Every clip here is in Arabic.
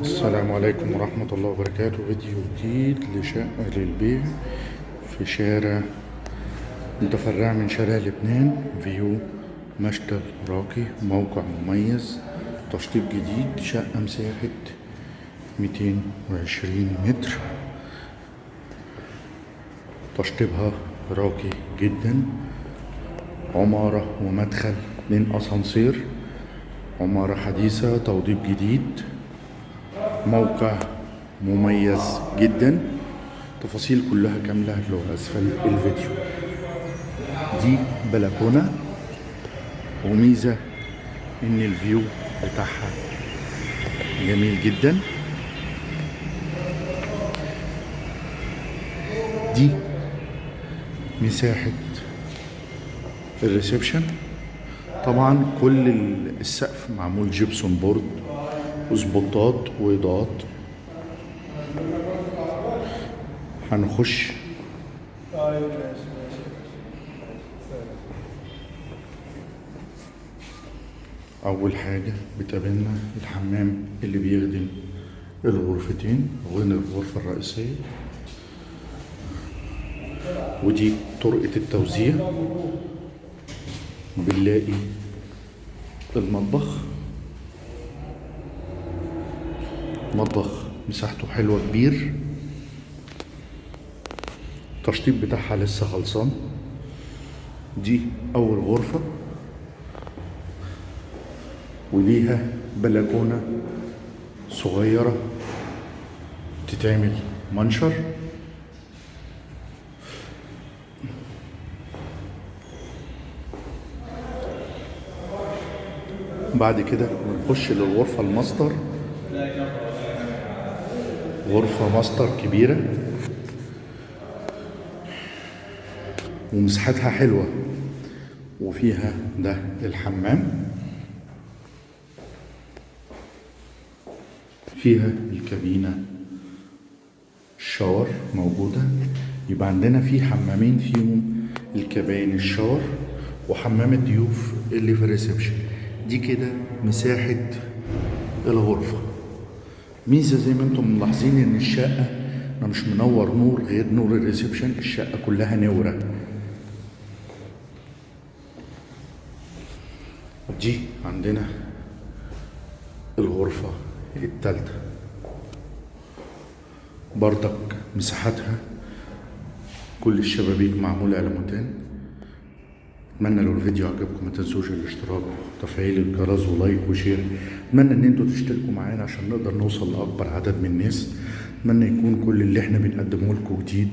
السلام عليكم ورحمة الله وبركاته. فيديو جديد لشقة للبيع في شارع متفرع من شارع لبنان فيو مشتل راقي موقع مميز تشطيب جديد شقة مساحة 220 متر. تشطيبها راقي جدا. عمارة ومدخل من أسانسير. عمارة حديثة توضيب جديد. موقع مميز جدا. تفاصيل كلها كاملة هتلاقوها أسفل الفيديو. دي بلكونة. وميزة إن الفيو بتاعها جميل جدا. دي مساحة ال reception. طبعا كل السقف معمول gypsum board. و spotات وإضاءات. هنخش. أول حاجة بتقابلنا الحمام اللي بيخدم الغرفتين غير الغرفة الرئيسية. ودي طرقة التوزيع. بنلاقي المطبخ. مطبخ مساحته حلوة كبير. التشطيب بتاعها لسه خلصان. دي أول غرفة. وليها بلكونة صغيرة تتعمل منشر. بعد كده بنخش للغرفة الماستر. غرفة ماستر كبيرة. ومساحتها حلوة. وفيها ده الحمام. فيها الكابينة. ال shower موجودة. يبقى عندنا في حمامين فيهم الكباين ال shower وحمام الضيوف اللي في ال reception. دي كده مساحة الغرفة. ميزة زي ما أنتم ملاحظين ان الشقة أنا مش منور نور غير نور ال reception الشقة كلها منورة. دي عندنا الغرفة التالتة. بردك مساحتها كل الشبابيك معمولة على متان اتمنى لو الفيديو عجبكم ما تنسوش الاشتراك وتفعيل الجرس و like و share. اتمنى إن أنتوا تشتركوا معانا عشان نقدر نوصل لأكبر عدد من الناس. اتمنى يكون كل اللي إحنا بنقدمه لكم جديد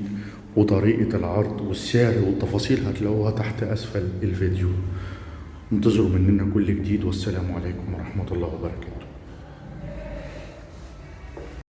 وطريقة العرض والسعر والتفاصيل هتلاقوها تحت أسفل الفيديو. انتظروا مننا كل جديد والسلام عليكم ورحمة الله وبركاته.